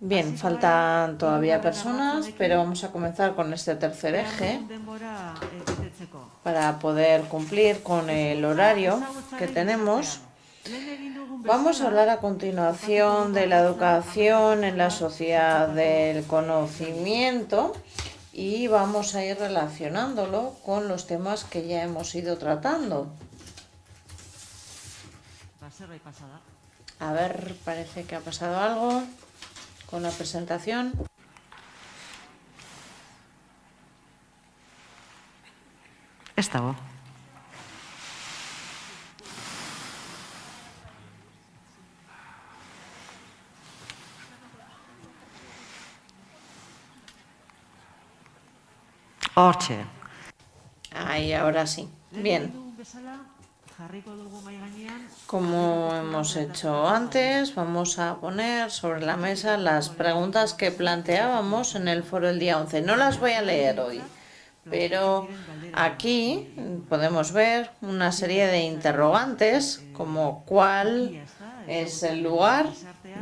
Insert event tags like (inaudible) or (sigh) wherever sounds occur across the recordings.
Bien, faltan todavía personas, pero vamos a comenzar con este tercer eje para poder cumplir con el horario que tenemos. Vamos a hablar a continuación de la educación en la sociedad del conocimiento y vamos a ir relacionándolo con los temas que ya hemos ido tratando. A ver, parece que ha pasado algo con la presentación. Esta voz. Hortxe. Ahí, ahora sí. Bien. Como hemos hecho antes, vamos a poner sobre la mesa las preguntas que planteábamos en el foro el día 11. No las voy a leer hoy, pero aquí podemos ver una serie de interrogantes como cuál es el lugar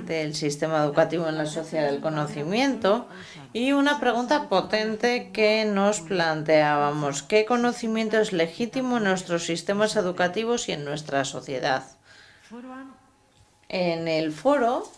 del sistema educativo en la sociedad del conocimiento y una pregunta potente que nos planteábamos. ¿Qué conocimiento es legítimo en nuestros sistemas educativos y en nuestra sociedad? En el foro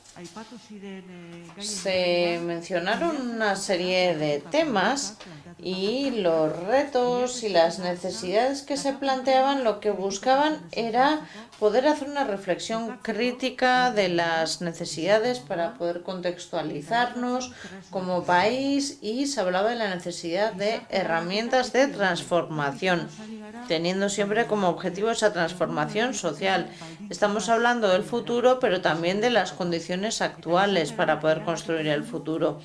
se mencionaron una serie de temas y los retos y las necesidades que se planteaban lo que buscaban era poder hacer una reflexión crítica de las necesidades para poder contextualizarnos como país y se hablaba de la necesidad de herramientas de transformación, teniendo siempre como objetivo esa transformación social. Estamos hablando del futuro, pero también de las condiciones actuales para poder construir el futuro.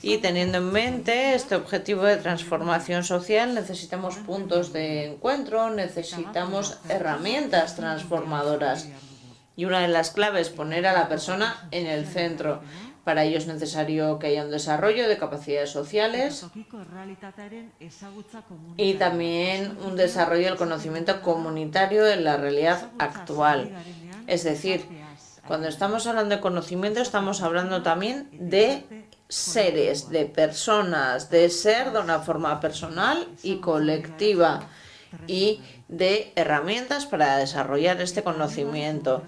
Y teniendo en mente este objetivo de transformación social, necesitamos puntos de encuentro, necesitamos herramientas transformadoras. Y una de las claves es poner a la persona en el centro. Para ello es necesario que haya un desarrollo de capacidades sociales y también un desarrollo del conocimiento comunitario de la realidad actual. Es decir, cuando estamos hablando de conocimiento estamos hablando también de seres, de personas, de ser de una forma personal y colectiva y de herramientas para desarrollar este conocimiento.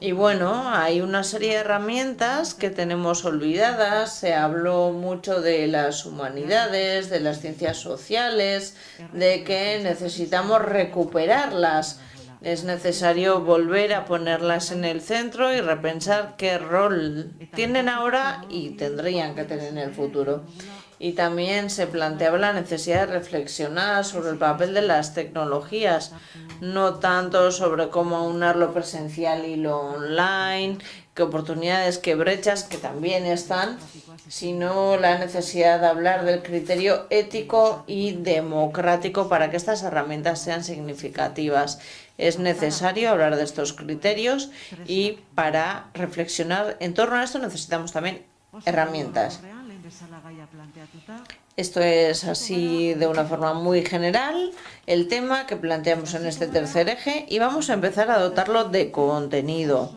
Y bueno, hay una serie de herramientas que tenemos olvidadas, se habló mucho de las humanidades, de las ciencias sociales, de que necesitamos recuperarlas es necesario volver a ponerlas en el centro y repensar qué rol tienen ahora y tendrían que tener en el futuro. Y también se planteaba la necesidad de reflexionar sobre el papel de las tecnologías, no tanto sobre cómo aunar lo presencial y lo online, qué oportunidades, qué brechas, que también están, sino la necesidad de hablar del criterio ético y democrático para que estas herramientas sean significativas. Es necesario hablar de estos criterios y para reflexionar en torno a esto necesitamos también herramientas. Esto es así de una forma muy general el tema que planteamos en este tercer eje y vamos a empezar a dotarlo de contenido.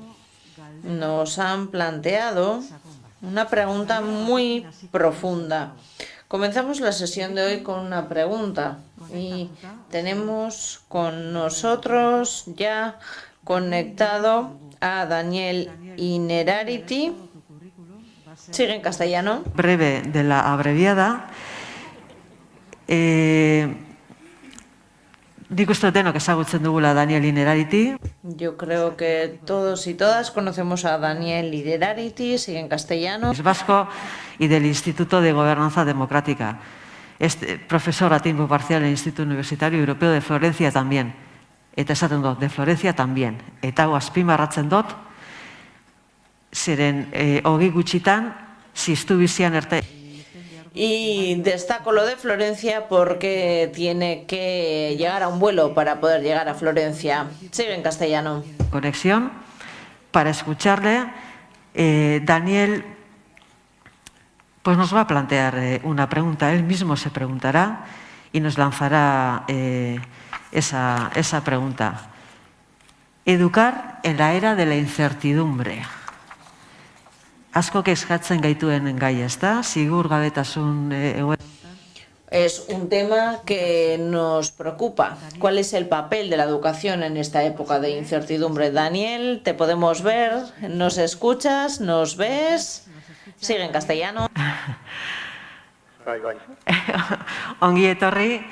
Nos han planteado una pregunta muy profunda. Comenzamos la sesión de hoy con una pregunta y tenemos con nosotros ya conectado a Daniel Inerarity. Sigue en castellano. Breve de la abreviada. Eh, Digo esto que ezagutzen dugula Daniel Inerarity. Yo creo que todos y todas conocemos a Daniel Inerarity, sigue en castellano. Es vasco y del Instituto de Gobernanza Democrática. Es profesor a tiempo parcial en el Instituto Universitario Europeo de Florencia también. Eta esaten dut, de Florencia también. Eta hau azpimarratzen dut, zeren eh, hogi gutxitan, ziztu bizian erte... Y destaco lo de Florencia porque tiene que llegar a un vuelo para poder llegar a Florencia. Sigue en castellano. Conexión para escucharle. Eh, Daniel pues nos va a plantear eh, una pregunta. Él mismo se preguntará y nos lanzará eh, esa, pregunta. Educar en la era de la incertidumbre. asko eskatzen gaituen gai, ez da? Sigur gabetasun e, Es un tema que nos preocupa. ¿Cuál es el papel de la educación en esta época de incertidumbre? Daniel, te podemos ver, nos escuchas, nos ves. Sigue en castellano. (laughs) Ongi etorri.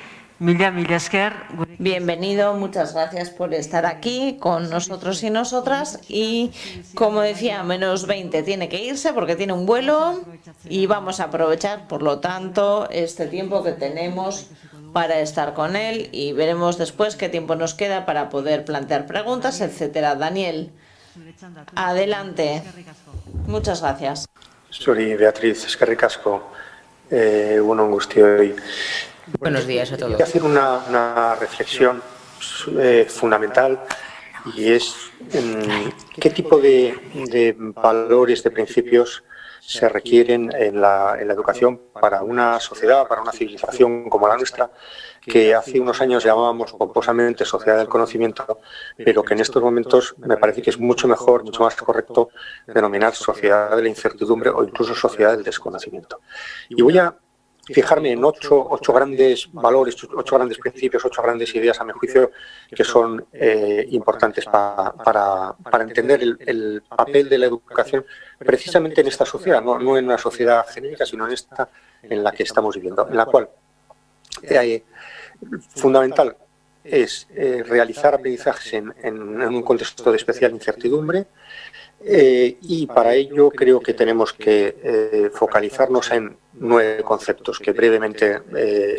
Bienvenido, muchas gracias por estar aquí con nosotros y nosotras. Y como decía, menos 20 tiene que irse porque tiene un vuelo y vamos a aprovechar, por lo tanto, este tiempo que tenemos para estar con él y veremos después qué tiempo nos queda para poder plantear preguntas, etcétera. Daniel, adelante. Muchas gracias. Soy Beatriz Escarricasco. Eh, un angustio hoy. Buenos días a todos. Quiero hacer una, reflexión eh, fundamental y es qué tipo de, valores, de principios se requieren en la, educación para una sociedad, para una civilización como la nuestra, que hace unos años llamábamos pomposamente sociedad del conocimiento, pero que en estos momentos me parece que es mucho mejor, mucho más correcto denominar sociedad de la incertidumbre o incluso sociedad del desconocimiento. Y voy a fijarme en ocho, ocho grandes valores, ocho grandes principios, ocho grandes ideas, a mi juicio, que son eh, importantes para, entender el, papel de la educación precisamente en esta sociedad, no, en una sociedad genérica, sino en esta en la que estamos viviendo, en la cual fundamental es eh, realizar aprendizajes en, un contexto de especial incertidumbre, eh, y para ello creo que tenemos que eh, focalizarnos en nueve conceptos que brevemente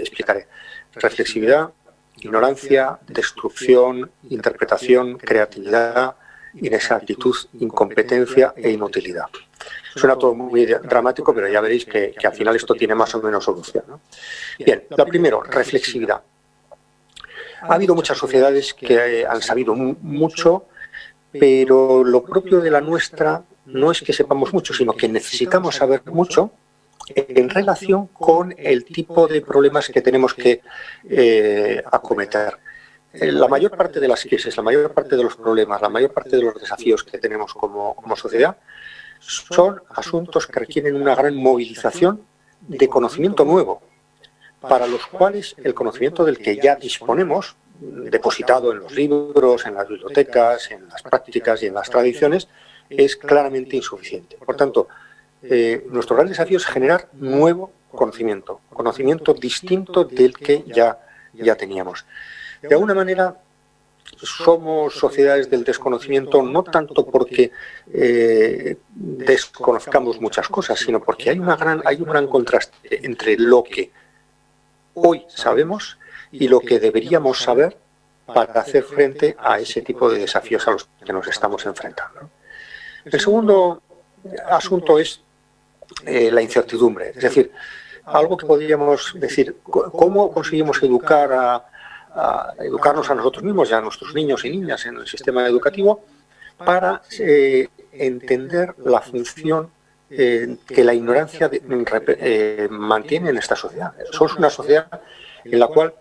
explicaré. Reflexividad, ignorancia, destrucción, interpretación, creatividad, inexactitud, incompetencia e inutilidad. Suena todo muy dramático, pero ya veréis que, al final esto tiene más o menos solución. Bien, lo primero, reflexividad. Ha habido muchas sociedades que han sabido mucho pero lo propio de la nuestra no es que sepamos mucho, sino que necesitamos saber mucho en relación con el tipo de problemas que tenemos que eh, acometer. Eh, la mayor parte de las crisis, la mayor parte de los problemas, la mayor parte de los desafíos que tenemos como, como sociedad son asuntos que requieren una gran movilización de conocimiento nuevo, para los cuales el conocimiento del que ya disponemos depositado en los libros, en las bibliotecas, en las prácticas y en las tradiciones, es claramente insuficiente. Por tanto, eh, nuestro gran desafío es generar nuevo conocimiento, conocimiento distinto del que ya, ya teníamos. De alguna manera, somos sociedades del desconocimiento no tanto porque eh, desconozcamos muchas cosas, sino porque hay, una gran, hay un gran contraste entre lo que hoy sabemos y lo que deberíamos saber para hacer frente a ese tipo de desafíos a los que nos estamos enfrentando. El segundo asunto es eh, la incertidumbre, es decir, algo que podríamos decir, ¿cómo conseguimos educar a, educarnos a nosotros mismos y a nuestros niños y niñas en el sistema educativo para eh, entender la función eh, que la ignorancia mantiene en esta sociedad? Somos una sociedad en la cual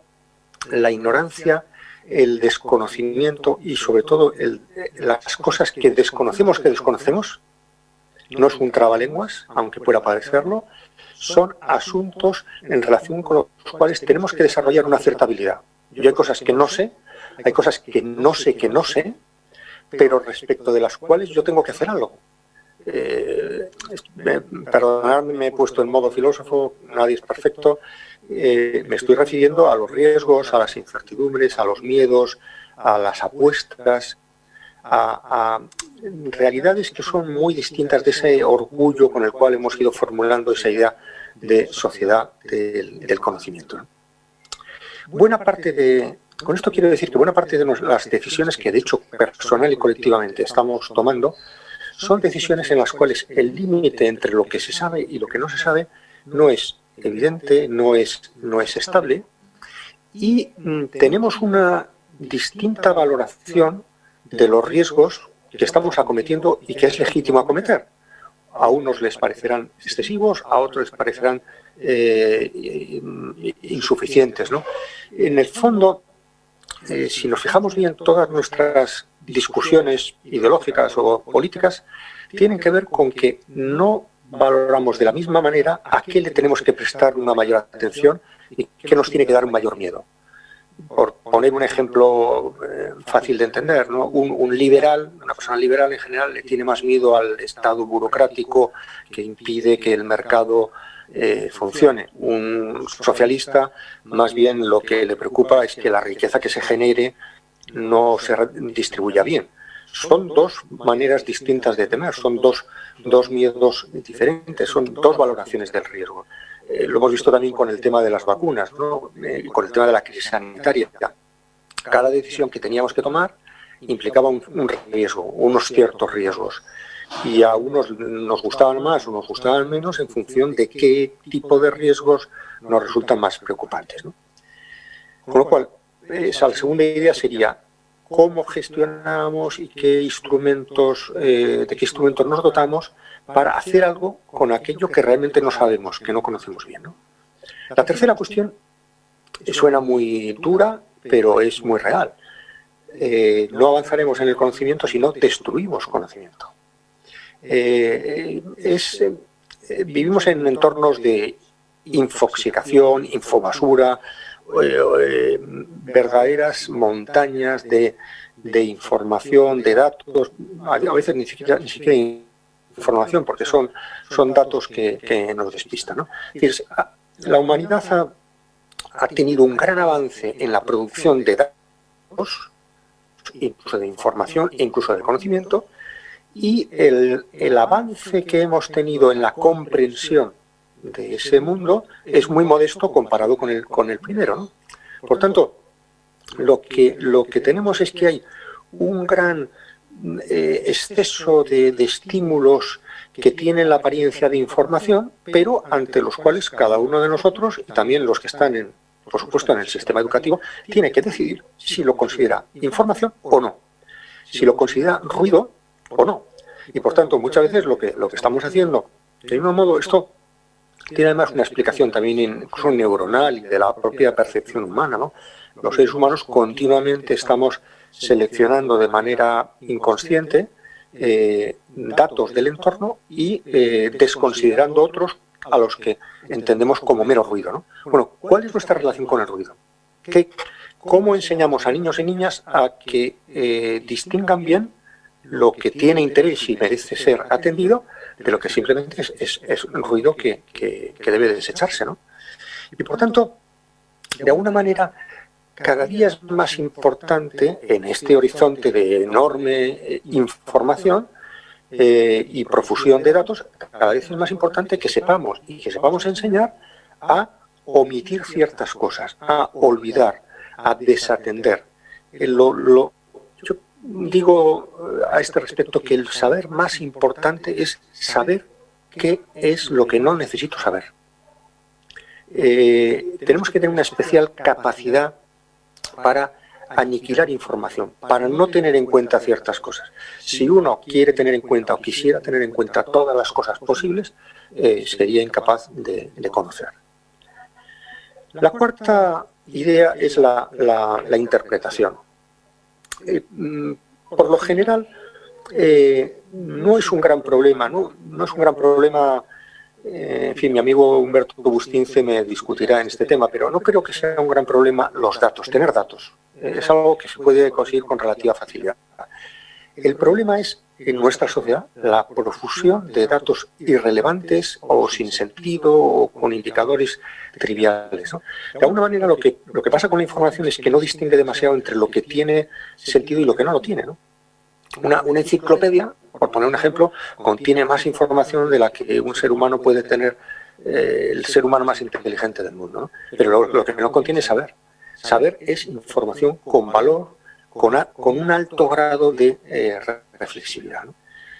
la ignorancia, el desconocimiento y sobre todo las cosas que desconocemos que desconocemos, no es un trabalenguas, aunque pueda parecerlo, son asuntos en relación con los cuales tenemos que desarrollar una cierta habilidad. Yo hay cosas que no sé, hay cosas que no sé que no sé, pero respecto de las cuales yo tengo que hacer algo. Eh, perdonadme, me he puesto en modo filósofo, nadie es perfecto, eh, me estoy refiriendo a los riesgos, a las incertidumbres, a los miedos, a las apuestas, a, realidades que son muy distintas de ese orgullo con el cual hemos ido formulando esa idea de sociedad del, conocimiento. Buena parte de, con esto quiero decir que buena parte de las decisiones que de hecho personal y colectivamente estamos tomando son decisiones en las cuales el límite entre lo que se sabe y lo que no se sabe no es evidente, no es, no es estable y mm, tenemos una distinta valoración de los riesgos que estamos acometiendo y que es legítimo acometer. A unos les parecerán excesivos, a otros les parecerán eh, insuficientes. En el fondo, eh, si nos fijamos bien, todas nuestras discusiones ideológicas o políticas tienen que ver con que no valoramos de la misma manera a qué le tenemos que prestar una mayor atención y qué nos tiene que dar un mayor miedo. Por poner un ejemplo eh, fácil de entender, ¿no? un, liberal, una persona liberal en general, le tiene más miedo al Estado burocrático que impide que el mercado eh, funcione. Un socialista, más bien lo que le preocupa es que la riqueza que se genere no se distribuya bien. Son dos maneras distintas de temer, son dos, dos miedos diferentes, son dos valoraciones del riesgo. Eh, lo hemos visto también con el tema de las vacunas, eh, con el tema de la crisis sanitaria. Cada decisión que teníamos que tomar implicaba un, riesgo, unos ciertos riesgos. Y a unos nos gustaban más o nos gustaban menos en función de qué tipo de riesgos nos resultan más preocupantes. Con lo cual, esa segunda idea sería cómo gestionamos y qué instrumentos, eh, de qué instrumentos nos dotamos para hacer algo con aquello que realmente no sabemos, que no conocemos bien. La tercera cuestión suena muy dura, pero es muy real. Eh, no avanzaremos en el conocimiento si no destruimos conocimiento. Eh, vivimos en entornos de infoxicación, infobasura, eh, verdaderas montañas de, información, de datos, a veces ni siquiera, ni siquiera información, porque son, son datos que, nos despistan. la humanidad ha, tenido un gran avance en la producción de datos, incluso de información e incluso de conocimiento, y el, el avance que hemos tenido en la comprensión de ese mundo es muy modesto comparado con el, con el primero. Por tanto, lo que, lo que tenemos es que hay un gran eh, exceso de, estímulos que tienen la apariencia de información, pero ante los cuales cada uno de nosotros, y también los que están, en, por supuesto, en el sistema educativo, tiene que decidir si lo considera información o no, si lo considera ruido o no. Y por tanto, muchas veces lo que, lo que estamos haciendo, de un modo, esto tiene además una explicación también incluso neuronal y de la propia percepción humana. ¿no? Los seres humanos continuamente estamos seleccionando de manera inconsciente eh, datos del entorno y eh, desconsiderando otros a los que entendemos como mero ruido. ¿no? Bueno, ¿cuál es nuestra relación con el ruido? ¿Qué, ¿Cómo enseñamos a niños y niñas a que eh, distingan bien lo que tiene interés y merece ser atendido de lo que simplemente es, es, un ruido que, debe desecharse. ¿no? Y por tanto, de alguna manera, cada día es más importante en este horizonte de enorme eh, información eh, y profusión de datos, cada vez es más importante que sepamos y que sepamos enseñar a omitir ciertas cosas, a olvidar, a desatender. Eh, lo, lo, digo eh, a este respecto que el saber más importante es saber qué es lo que no necesito saber. Eh, tenemos que tener una especial capacidad para aniquilar información, para no tener en cuenta ciertas cosas. Si uno quiere tener en cuenta o quisiera tener en cuenta todas las cosas posibles, eh, sería incapaz de, conocer. La cuarta idea es la interpretación. Eh, mm, por lo general, eh, no es un gran problema, no, es un gran problema, eh, en fin, mi amigo Humberto Bustince me discutirá en este tema, pero no creo que sea un gran problema los datos, tener datos. es algo que se puede conseguir con relativa facilidad. El problema es en nuestra sociedad la profusión de datos irrelevantes o sin sentido o con indicadores triviales. De alguna manera lo que, lo que pasa con la información es que no distingue demasiado entre lo que tiene sentido y lo que no lo tiene. Una, una, enciclopedia, por poner un ejemplo, contiene más información de la que un ser humano puede tener eh, el ser humano más inteligente del mundo. Pero lo, que no contiene es saber. Saber es información con valor, con, un alto grado de eh, reflexividad.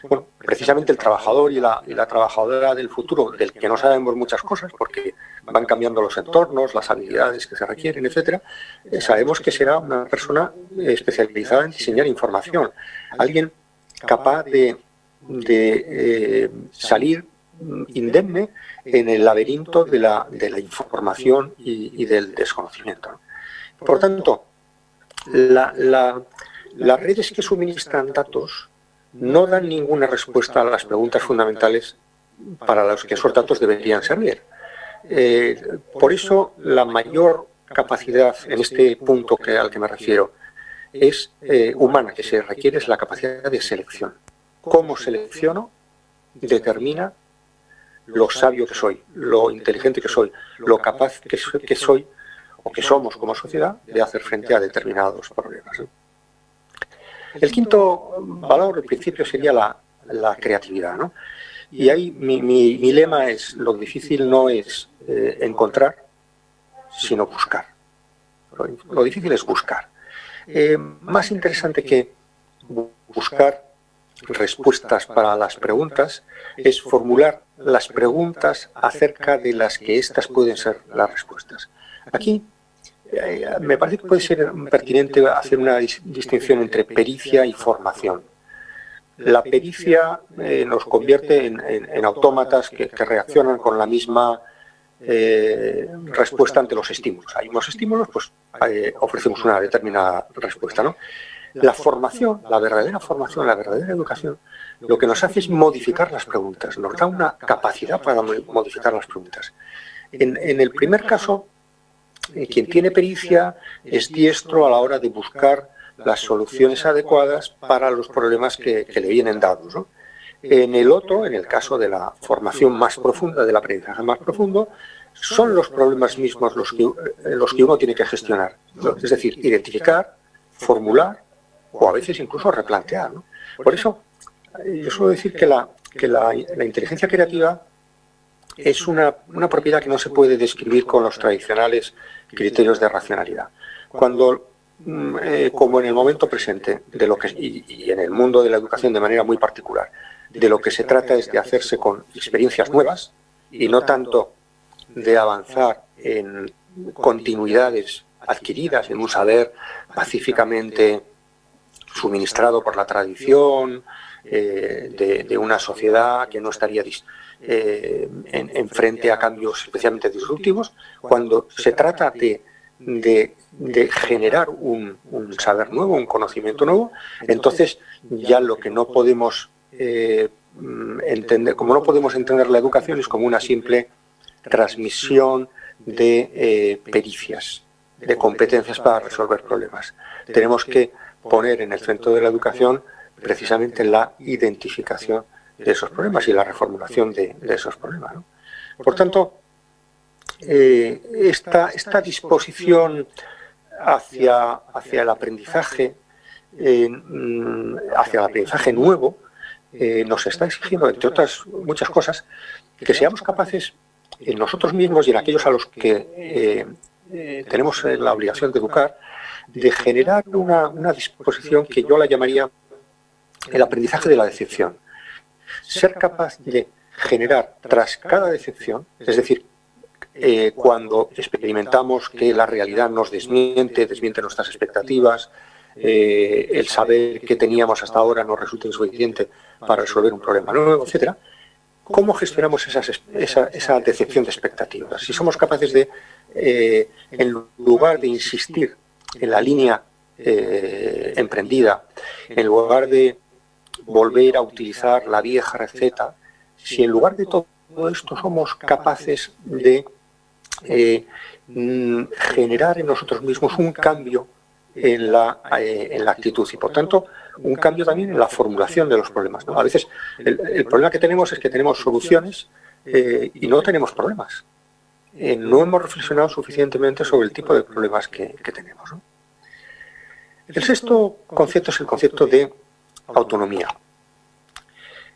Bueno, precisamente el trabajador y la, trabajadora del futuro, del que no sabemos muchas cosas, porque van cambiando los entornos, las habilidades que se requieren, etcétera, eh, sabemos que será una persona especializada en diseñar información, alguien capaz de, eh, salir indemne en el laberinto de la, información y, del desconocimiento. Por tanto, la, las redes que suministran datos no dan ninguna respuesta a las preguntas fundamentales para las que esos datos deberían servir. Eh, por eso, la mayor capacidad en este punto que, al que me refiero es eh, humana, que se requiere es la capacidad de selección. ¿Cómo selecciono? Determina lo sabio que soy, lo inteligente que soy, lo capaz que soy, o que somos como sociedad de hacer frente a determinados problemas. El quinto valor, el principio, sería la, creatividad. Y ahí mi, lema es, lo difícil no es eh, encontrar, sino buscar. Lo, difícil es buscar. Eh, más interesante que buscar respuestas para las preguntas es formular las preguntas acerca de las que éstas pueden ser las respuestas. Aquí eh, me parece que puede ser pertinente hacer una distinción entre pericia y formación. La pericia eh, nos convierte en, autómatas que, reaccionan con la misma eh, respuesta ante los estímulos. Hay unos estímulos, pues ofrecemos una determinada respuesta. ¿no? La formación, la verdadera formación, la verdadera educación, lo que nos hace es modificar las preguntas, nos da una capacidad para modificar las preguntas. En, el primer caso, quien tiene pericia es diestro a la hora de buscar las soluciones adecuadas para los problemas que, le vienen dados. En el otro, en el caso de la formación más profunda, del aprendizaje más profundo, son los problemas mismos los que, eh, uno tiene que gestionar. Es decir, identificar, formular o a veces incluso replantear. Por eso, eh, yo suelo decir que la, que la, inteligencia creativa es una, propiedad que no se puede describir con los tradicionales criterios de racionalidad. Cuando, mm, eh, como en el momento presente, de lo que, y, en el mundo de la educación de manera muy particular, de lo que se trata es de hacerse con experiencias nuevas y no tanto de avanzar en continuidades adquiridas, en un saber pacíficamente suministrado por la tradición eh, de, una sociedad que no estaría eh, en, a cambios especialmente disruptivos, cuando se trata de, generar un, saber nuevo, un conocimiento nuevo, entonces ya lo que no podemos eh, entender, como no podemos entender la educación es como una simple transmisión de pericias, de competencias para resolver problemas. Tenemos que poner en el centro de la educación precisamente la identificación de esos problemas y la reformulación de, esos problemas. Por tanto, eh, esta, disposición hacia, el aprendizaje, mm, hacia el aprendizaje nuevo, eh, nos está exigiendo, entre otras muchas cosas, que seamos capaces en nosotros mismos y en aquellos a los que eh, tenemos la obligación de educar, de generar una, disposición que yo la llamaría el aprendizaje de la decepción. Ser capaz de generar tras cada decepción, es decir, eh, cuando experimentamos que la realidad nos desmiente, desmiente nuestras expectativas, eh, el saber que teníamos hasta ahora no resulta insuficiente para resolver un problema nuevo, etc., ¿cómo gestionamos esa, decepción de expectativas? Si somos capaces de, eh, en lugar de insistir en la línea eh, emprendida, en lugar de volver a utilizar la vieja receta, si en lugar de todo esto somos capaces de eh, mm, generar en nosotros mismos un cambio en la, eh, en la actitud y por tanto un cambio también en la formulación de los problemas. A veces el, problema que tenemos es que tenemos soluciones y no tenemos problemas. no hemos reflexionado suficientemente sobre el tipo de problemas que, que tenemos. El sexto concepto es el concepto de autonomía.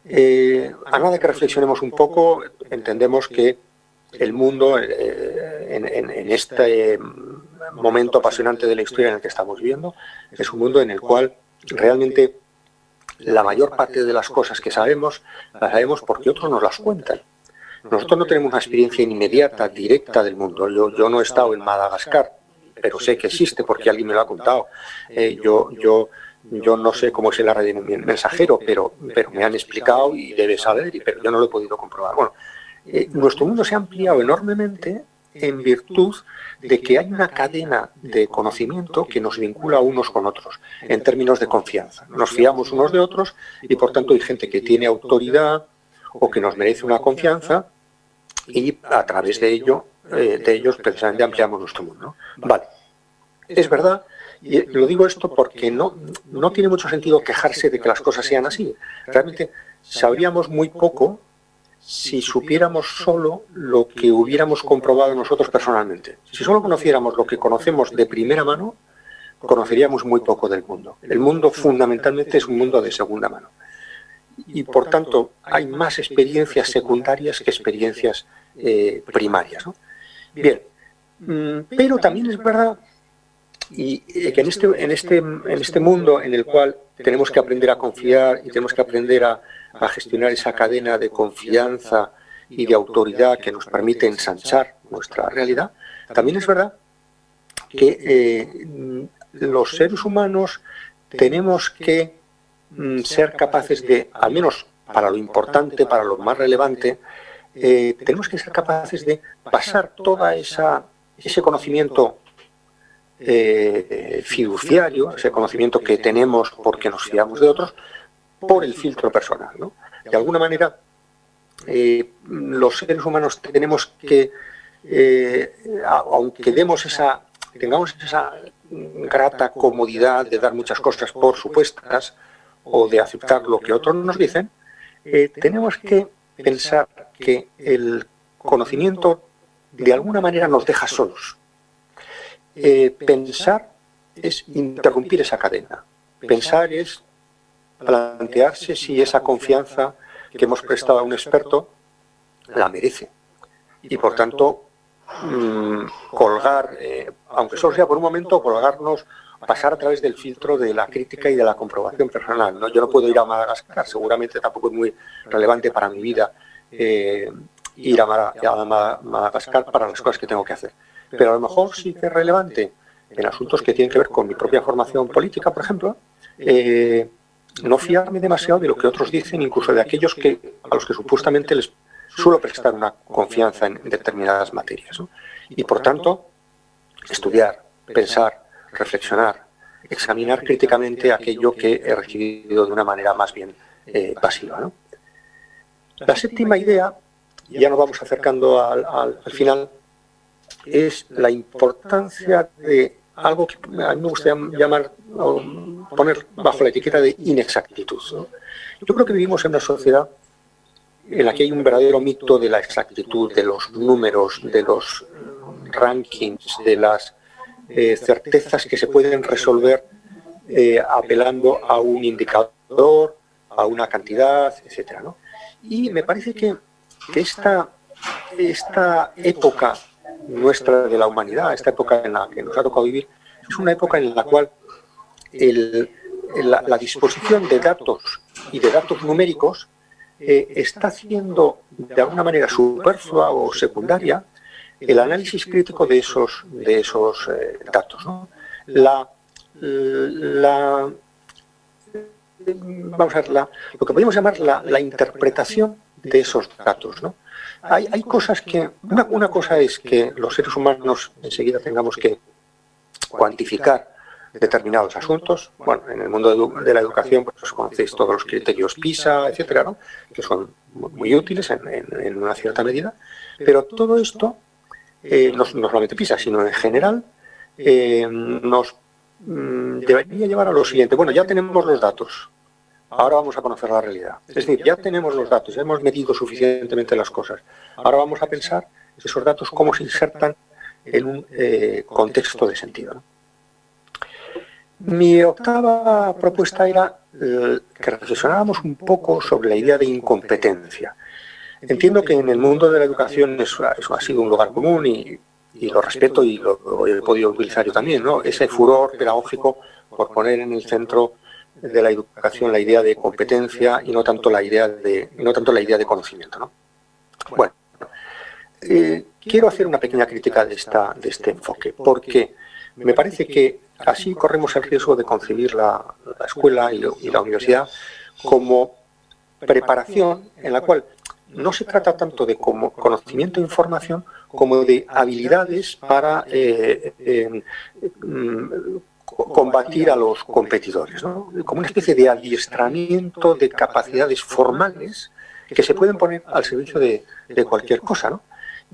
Eh, a nada que reflexionemos un poco, entendemos que el mundo, eh, en, este momento apasionante de la historia en el que estamos viviendo, es un mundo en el cual realmente la mayor parte de las cosas que sabemos, las sabemos porque otros nos las cuentan. Nosotros no tenemos una experiencia inmediata, directa del mundo. Yo, yo no he estado en Madagascar, pero sé que existe porque alguien me lo ha contado. Eh, yo, yo, yo no sé cómo es el radio mensajero, pero, pero me han explicado y debe saber, pero yo no lo he podido comprobar. Bueno, eh, nuestro mundo se ha ampliado enormemente en virtud de que hay una cadena de conocimiento que nos vincula unos con otros, en términos de confianza. Nos fiamos unos de otros y por tanto hay gente que tiene autoridad o que nos merece una confianza y a través de ello, eh, de ellos precisamente ampliamos nuestro mundo. Vale, es verdad y lo digo esto porque no, no tiene mucho sentido quejarse de que las cosas sean así. Realmente sabríamos muy poco si supiéramos solo lo que hubiéramos comprobado nosotros personalmente. Si solo conociéramos lo que conocemos de primera mano, conoceríamos muy poco del mundo. El mundo fundamentalmente es un mundo de segunda mano. Y por tanto hay más experiencias secundarias que experiencias eh, primarias. Bien, mm, pero también es verdad y que en este, en, este, en este mundo en el cual tenemos que aprender a confiar y tenemos que aprender a, gestionar esa cadena de confianza y de autoridad que nos permite ensanchar nuestra realidad, también es verdad que eh, los seres humanos tenemos que mm, ser capaces de, al menos para lo importante, para lo más relevante, eh, tenemos que ser capaces de pasar esa ese conocimiento eh, fiduciario, ese conocimiento que tenemos porque nos fiamos de otros, por el filtro personal. De alguna manera, eh, los seres humanos tenemos que, eh, aunque demos esa, tengamos esa grata comodidad de dar muchas cosas por supuestas o de aceptar lo que otros nos dicen, tenemos que pensar que el conocimiento de alguna manera nos deja solos. Eh, pensar es interrumpir esa cadena. Pensar es plantearse si esa confianza que hemos prestado a un experto la merece. Y por tanto, mm, colgar, eh, aunque solo sea por un momento, colgarnos, pasar a través del filtro de la crítica y de la comprobación personal. ¿no? Yo no puedo ir a Madagascar, seguramente tampoco es muy relevante para mi vida eh, ir a Madagascar para las cosas que tengo que hacer pero a lo mejor sí que es relevante en asuntos que tienen que ver con mi propia formación política, por ejemplo, eh, no fiarme demasiado de lo que otros dicen, incluso de aquellos que, a los que supuestamente les suelo prestar una confianza en determinadas materias. Y por tanto, estudiar, pensar, reflexionar, examinar críticamente aquello que he recibido de una manera más bien eh, pasiva. La séptima idea, ya nos vamos acercando al final, es la importancia de algo que a mí me gusta llamar, poner bajo la etiqueta de inexactitud. Yo creo que vivimos en una sociedad en la que hay un verdadero mito de la exactitud, de los números, de los rankings, de las eh, certezas que se pueden resolver eh, apelando a un indicador, a una cantidad, etc. Y me parece que, esta, esta época nuestra de la humanidad, esta época en la que nos ha tocado vivir, es una época en la cual la, disposición de datos y de datos numéricos eh, está haciendo de alguna manera superflua o secundaria el análisis crítico de esos, de esos eh, datos. La, vamos a ver, lo que podemos llamar la, la interpretación de esos datos. ¿no? Hay, cosas que... Una, cosa es que los seres humanos enseguida tengamos que cuantificar determinados asuntos. Bueno, en el mundo de, la educación pues conocéis todos los criterios PISA, etcétera, que son muy útiles en, una cierta medida. Pero todo esto, eh, no, solamente PISA, sino en general, eh, nos mm, debería llevar a lo siguiente. Bueno, ya tenemos los datos, Ahora vamos a conocer la realidad. Es decir, ya tenemos los datos, ya hemos medido suficientemente las cosas. Ahora vamos a pensar esos datos cómo se insertan en un eh, contexto de sentido. Mi octava propuesta era eh, que reflexionáramos un poco sobre la idea de incompetencia. Entiendo que en el mundo de la educación eso, ha sido un lugar común y, lo respeto y lo, lo, he podido utilizar yo también, ¿no? ese furor pedagógico por poner en el centro de la educación la idea de competencia y no tanto la idea de, no tanto la idea de conocimiento. ¿no? Bueno, eh, quiero hacer una pequeña crítica de, esta, de este enfoque, porque me parece que así corremos el riesgo de concebir la, escuela y, la universidad como preparación en la cual no se trata tanto de como conocimiento e información como de habilidades para eh, mm, combatir a los competidores, como una especie de adiestramiento de capacidades formales que se pueden poner al servicio de, cualquier cosa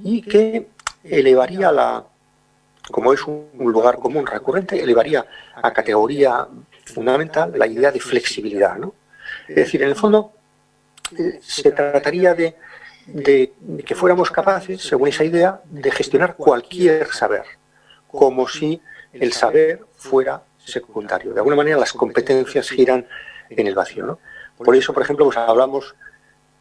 y que elevaría la, como es un lugar común recurrente, elevaría a categoría fundamental la idea de flexibilidad. Es decir, en el fondo eh, se trataría de, que fuéramos capaces, según esa idea, de gestionar cualquier saber, como si el saber fuera secundario. De alguna manera las competencias giran en el vacío. Por eso, por ejemplo, pues hablamos,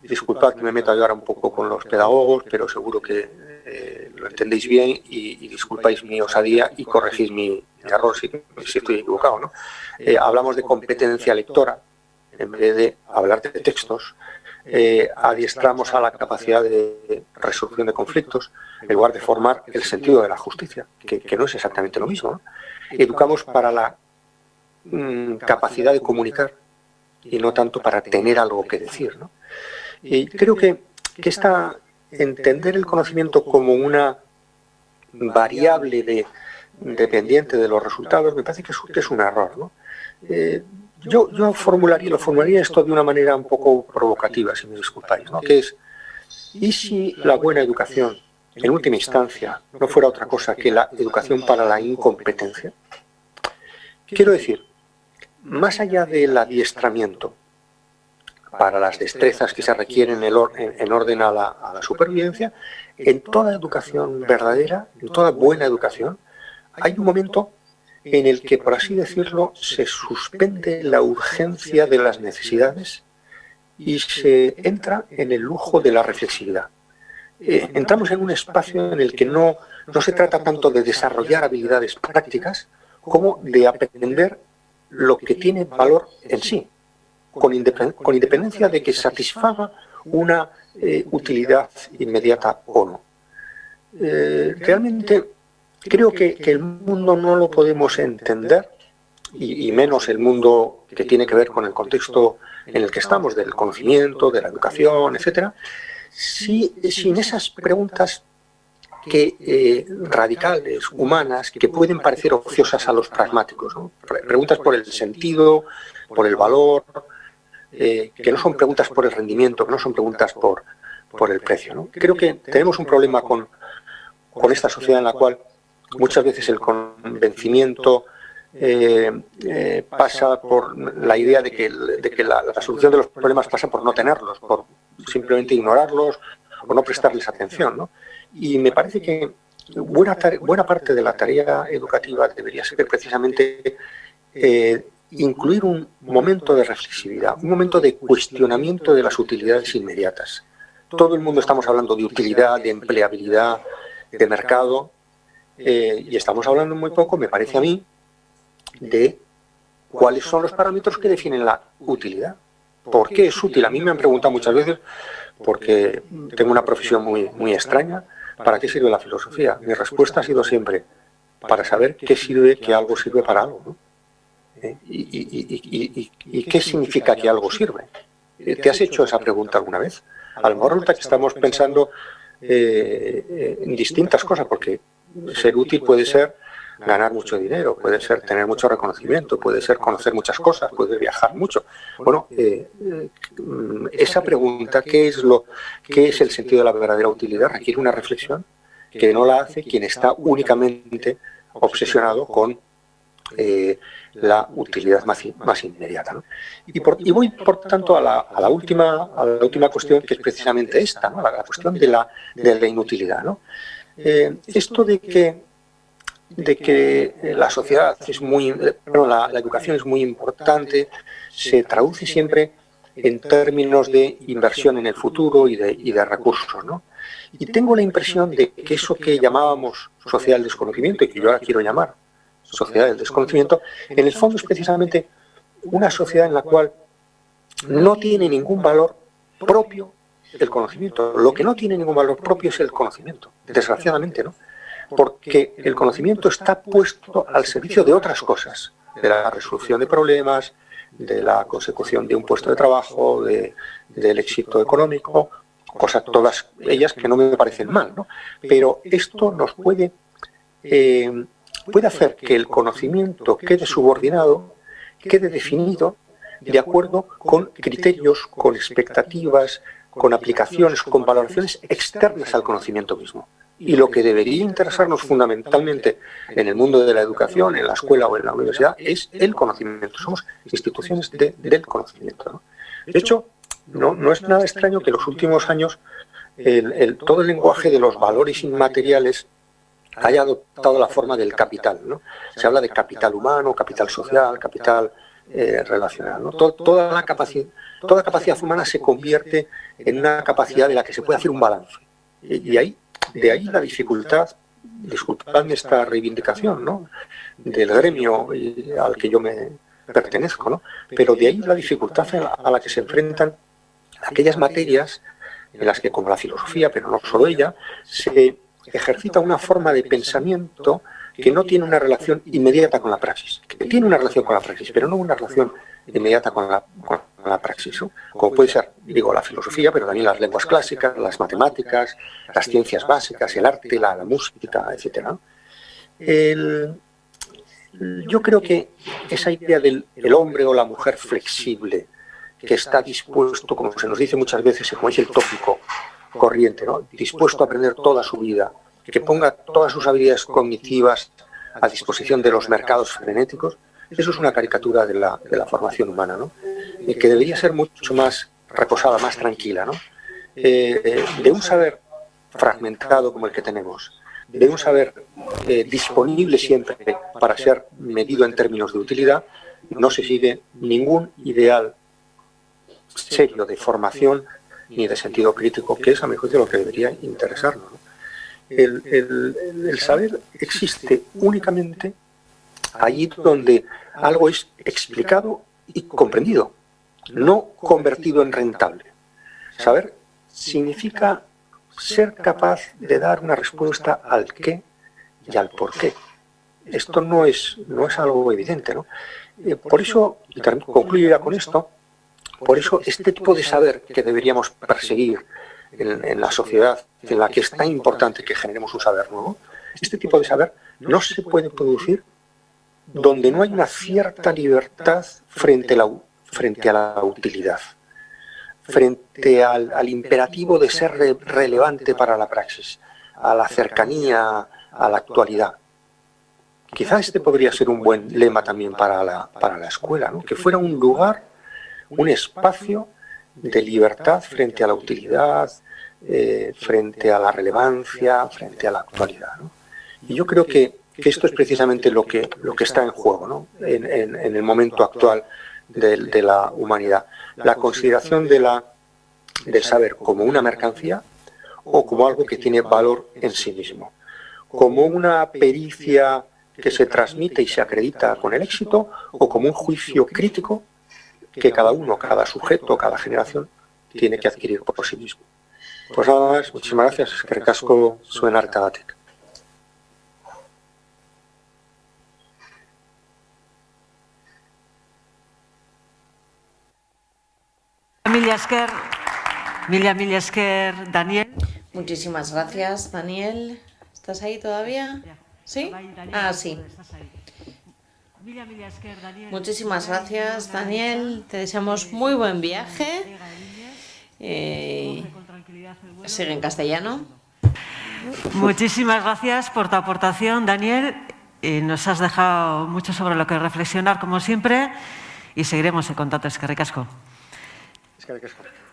disculpad que me meta ahora un poco con los pedagogos, pero seguro que eh, lo entendéis bien y, disculpáis mi osadía y corregís mi, error si, estoy equivocado. ¿no? Eh, hablamos de competencia lectora en vez de hablar de textos. Eh, adiestramos a la capacidad de resolución de conflictos en lugar de formar el sentido de la justicia, que, no es exactamente lo mismo. Educamos para la mm, capacidad de comunicar y no tanto para tener algo que decir. Y creo que, que esta, entender el conocimiento como una variable de, dependiente de los resultados me parece que es, un error. Eh, yo, yo formularía, lo formularía esto de una manera un poco provocativa, si me disculpáis, ¿no? que es, ¿y si la buena educación, en última instancia, no fuera otra cosa que la educación para la incompetencia? Quiero decir, más allá del adiestramiento, para las destrezas que se requieren en orden a la, supervivencia, en toda educación verdadera, en toda buena educación, hay un momento en el que, por así decirlo, se suspende la urgencia de las necesidades y se entra en el lujo de la reflexividad. Eh, entramos en un espacio en el que no, no se trata tanto de desarrollar habilidades prácticas como de aprender lo que tiene valor en sí, con, independencia de que satisfaga una eh, utilidad inmediata o no. Eh, realmente creo que, el mundo no lo podemos entender, y, menos el mundo que tiene que ver con el contexto en el que estamos, del conocimiento, de la educación, etcétera, si, sin esas preguntas que, eh, radicales, humanas, que pueden parecer ociosas a los pragmáticos. Preguntas por el sentido, por el valor, eh, que no son preguntas por el rendimiento, que no son preguntas por, por el precio. Creo que tenemos un problema con, con esta sociedad en la cual muchas veces el convencimiento eh, pasa por la idea de que, de que la, solución de los problemas pasa por no tenerlos, por simplemente ignorarlos o no prestarles atención. Y me parece que buena, buena parte de la tarea educativa debería ser precisamente incluir un momento de reflexividad, un momento de cuestionamiento de las utilidades inmediatas. Todo el mundo estamos hablando de utilidad, de empleabilidad, de mercado, eh, y estamos hablando muy poco, me parece a mí, de cuáles son los parámetros que definen la utilidad. ¿Por qué es útil? A mí me han preguntado muchas veces, porque tengo una profesión muy, muy extraña, ¿para qué sirve la filosofía? Mi respuesta ha sido siempre, para saber qué sirve, que algo sirve para algo. ¿eh? ¿Y, qué significa que algo sirve? ¿Te has hecho esa pregunta alguna vez? A lo mejor resulta que estamos pensando eh, en distintas cosas, porque ser útil puede ser ganar mucho dinero, puede ser tener mucho reconocimiento, puede ser conocer muchas cosas, puede viajar mucho. Bueno, eh, esa pregunta, ¿qué es, lo, ¿qué es el sentido de la verdadera utilidad? Requiere una reflexión que no la hace quien está únicamente obsesionado con eh, la utilidad más, inmediata. Y, voy, por tanto, a la, a la, última, a la última cuestión, que es precisamente esta, ¿no? la, cuestión de la, de la inutilidad. Eh, esto de que, de que la sociedad es muy, la, la educación es muy importante, se traduce siempre en términos de inversión en el futuro y de, y de recursos. ¿no? Y tengo la impresión de que eso que llamábamos social desconocimiento, y que yo ahora quiero llamar sociedad del desconocimiento, en el fondo es precisamente una sociedad en la cual no tiene ningún valor propio el conocimiento. Lo que no tiene ningún valor propio es el conocimiento, desgraciadamente, ¿no? Porque el conocimiento está puesto al servicio de otras cosas, de la resolución de problemas, de la consecución de un puesto de trabajo, del éxito económico cosas todas ellas que no me parecen mal, ¿no? Pero esto nos puede, eh, puede hacer que el conocimiento quede subordinado, quede definido de acuerdo con criterios, con expectativas, con aplicaciones, con valoraciones externas al conocimiento mismo. Y lo que debería interesarnos fundamentalmente en el mundo de la educación, en la escuela o en la universidad, es el conocimiento. Somos instituciones del conocimiento. De hecho, no, no es nada extraño que en los últimos años todo el lenguaje de los valores inmateriales haya adoptado la forma del capital. ¿no? Se habla de capital humano, capital social, capital eh, relacional. ¿no? toda, la capacidad, toda capacidad humana se convierte en una capacidad de la que se puede hacer un balance. Y, ahí, de ahí la dificultad, disculpadme esta reivindicación ¿no? del gremio al que yo me pertenezco, ¿no? pero de ahí la dificultad a la que se enfrentan aquellas materias en las que, como la filosofía, pero no solo ella, se ejercita una forma de pensamiento que no tiene una relación inmediata con la praxis, que tiene una relación con la praxis, pero no una relación inmediata con la, praxis, como puede ser, digo, la filosofía, pero también las lenguas clásicas, las matemáticas, las ciencias básicas, el arte, la, música, etc. yo creo que esa idea del hombre o la mujer flexible, que está dispuesto, como se nos dice muchas veces, como es el tópico corriente, ¿no? dispuesto a aprender toda su vida, que ponga todas sus habilidades cognitivas a disposición de los mercados frenéticos, eso es una caricatura de la, de la formación humana, ¿no? Que debería ser mucho más reposada, más tranquila, ¿no? Eh, de un saber fragmentado como el que tenemos, de un saber eh, disponible siempre para ser medido en términos de utilidad, no se sigue ningún ideal serio de formación ni de sentido crítico, que es a mi juicio lo que debería interesarnos. El, saber existe únicamente allí donde algo es explicado y comprendido, no convertido en rentable. Saber significa ser capaz de dar una respuesta al qué y al por qué. Esto no es, no es algo evidente. ¿no? Eh, por eso, y concluyo ya con esto, por eso, este tipo de saber que deberíamos perseguir en, la sociedad en la que es tan importante que generemos un saber nuevo, este tipo de saber no se puede producir donde no hay una cierta libertad frente a la, frente a la utilidad, frente al, imperativo de ser relevante para la praxis, a la cercanía, a la actualidad. Quizá este podría ser un buen lema también para la, para la escuela, ¿no? que fuera un lugar un espacio de libertad frente a la utilidad, eh, frente a la relevancia, frente a la actualidad. Y yo creo que, esto es precisamente lo que, lo que está en juego en, el momento actual de, la humanidad. La consideración de la, del saber como una mercancía o como algo que tiene valor en sí mismo, como una pericia que se transmite y se acredita con el éxito o como un juicio crítico que cada uno, cada sujeto, cada generación tiene que adquirir por sí mismo. Pues nada más, muchísimas gracias, que Emilia Esker, Daniel. Muchísimas gracias, Daniel. ¿Estás ahí todavía? ¿Sí? Ah, sí. Muchísimas gracias, Daniel. Te deseamos muy buen viaje. Eh, sigue en castellano. Muchísimas gracias por tu aportación, Daniel. nos has dejado mucho sobre lo que reflexionar, como siempre, y seguiremos en contacto. Es que ricasco. 力だけしか。